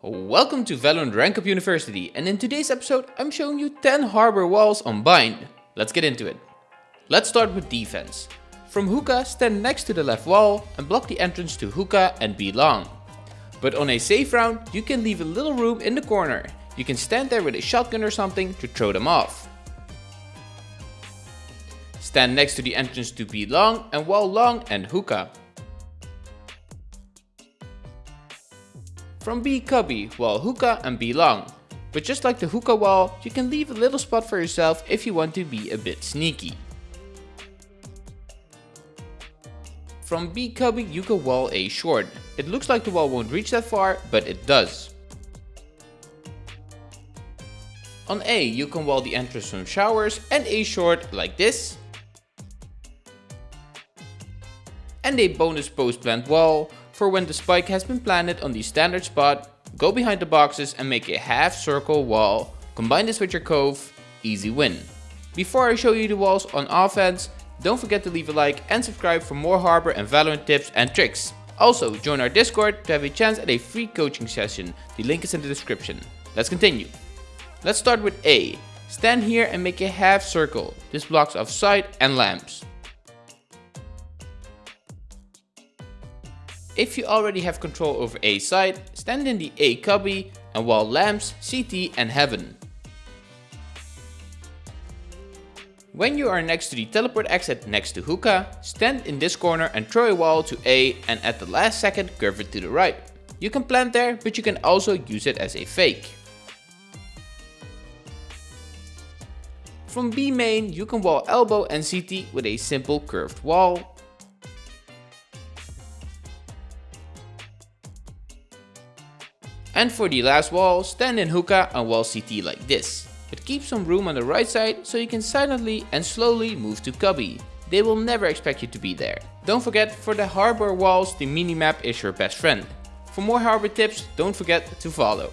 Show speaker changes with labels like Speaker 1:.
Speaker 1: Welcome to Valorant Rank Up University and in today's episode I'm showing you 10 harbor walls on Bind. Let's get into it. Let's start with defense. From Hookah stand next to the left wall and block the entrance to Hookah and B long. But on a safe round you can leave a little room in the corner. You can stand there with a shotgun or something to throw them off. Stand next to the entrance to B long and wall long and Hookah. From B cubby, wall hookah and B long. But just like the hookah wall, you can leave a little spot for yourself if you want to be a bit sneaky. From B cubby you can wall A short. It looks like the wall won't reach that far, but it does. On A you can wall the entrance from showers and A short like this. And a bonus post plant wall for when the spike has been planted on the standard spot, go behind the boxes and make a half circle wall, combine this with your cove, easy win. Before I show you the walls on offense, don't forget to leave a like and subscribe for more Harbor and Valorant tips and tricks. Also, join our Discord to have a chance at a free coaching session, the link is in the description. Let's continue. Let's start with A. Stand here and make a half circle, this blocks off sight and lamps. If you already have control over A side, stand in the A cubby and wall lamps, CT and heaven. When you are next to the teleport exit next to hookah, stand in this corner and throw a wall to A and at the last second curve it to the right. You can plant there, but you can also use it as a fake. From B main, you can wall elbow and CT with a simple curved wall. And for the last wall, stand in hookah and wall CT like this. But keep some room on the right side so you can silently and slowly move to cubby. They will never expect you to be there. Don't forget, for the harbor walls the minimap is your best friend. For more harbor tips, don't forget to follow.